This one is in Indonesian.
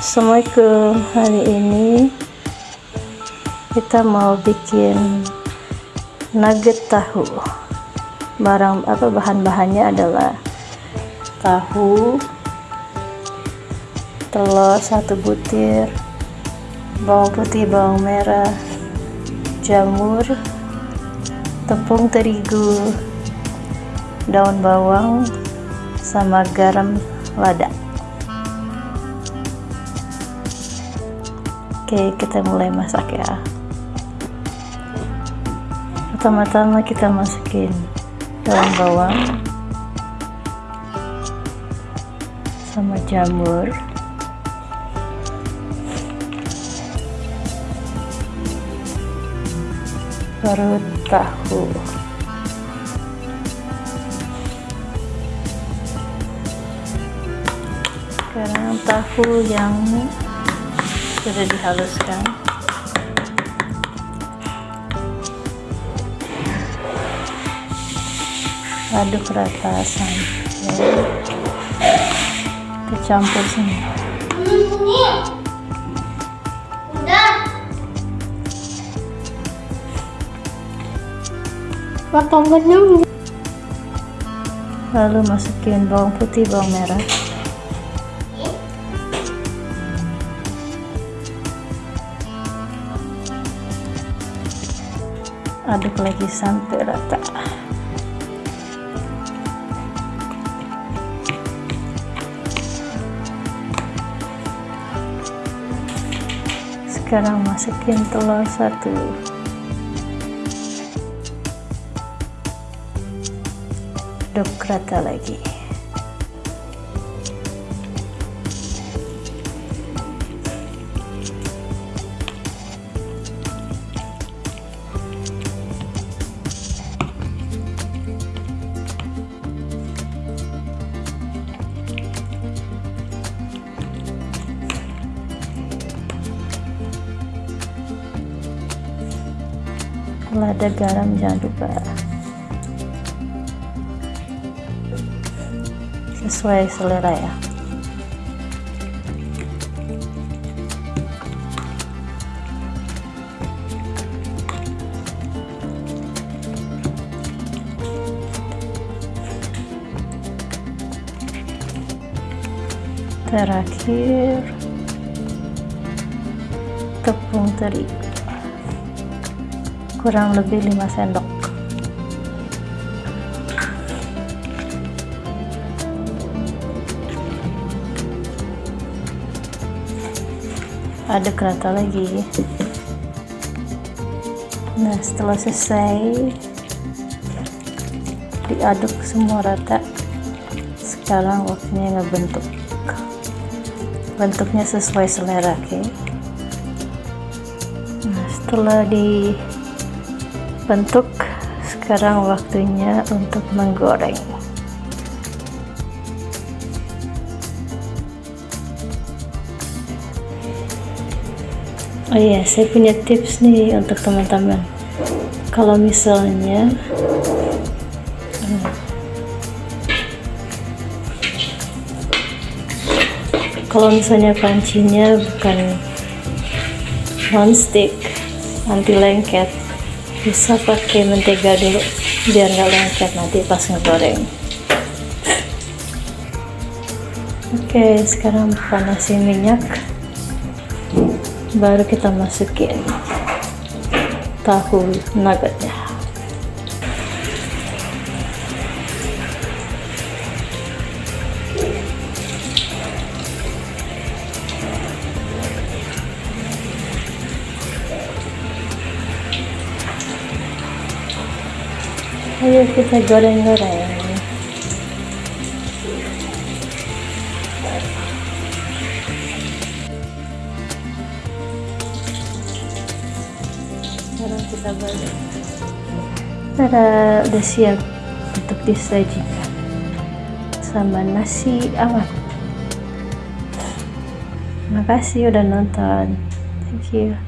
Assalamualaikum. Hari ini kita mau bikin nugget tahu. Barang apa bahan-bahannya adalah tahu telur satu butir bawang putih bawang merah jamur tepung terigu daun bawang sama garam lada. Oke kita mulai masak ya. Pertama-tama kita masukin daun bawang sama jamur. Baru tahu sekarang tahu yang sudah dihaluskan. Aduk rata sampai kecampur semua. Lalu masukin bawang putih bawang merah aduk lagi sampai rata. Sekarang masukin telur satu. Aduk rata lagi lada garam jangan lupa. Sesuai selera ya. Terakhir tepung terigu kurang lebih 5 sendok. Aduk rata lagi. Nah setelah selesai diaduk semua rata. Sekarang waktunya ngebentuk. Bentuknya sesuai selera oke? Okay? nah setelah dibentuk sekarang waktunya untuk menggoreng Oh iya, saya punya tips nih untuk teman-teman. Kalau misalnya kalau misalnya pancinya bukan non-stick anti lengket bisa pakai mentega dulu biar nggak lengket nanti pas ngegoreng. Oke sekarang panasin minyak. Baru kita masukin tahu nuggetnya ayo kita goreng-goreng sekarang kita balik Tada, udah siap untuk disajikan sama nasi awet makasih udah nonton. Thank you